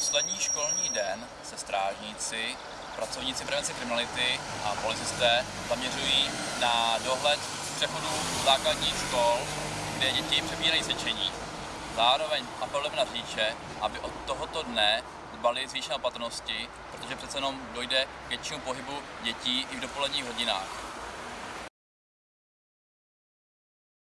Poslední školní den se strážníci, pracovníci prevence kriminality a policisté zaměřují na dohled přechodu základních škol, kde děti přebírají cvičení. Zároveň apelujeme na řidiče, aby od tohoto dne dbali zvýšené opatrnosti, protože přece jenom dojde k většímu pohybu dětí i v dopoledních hodinách.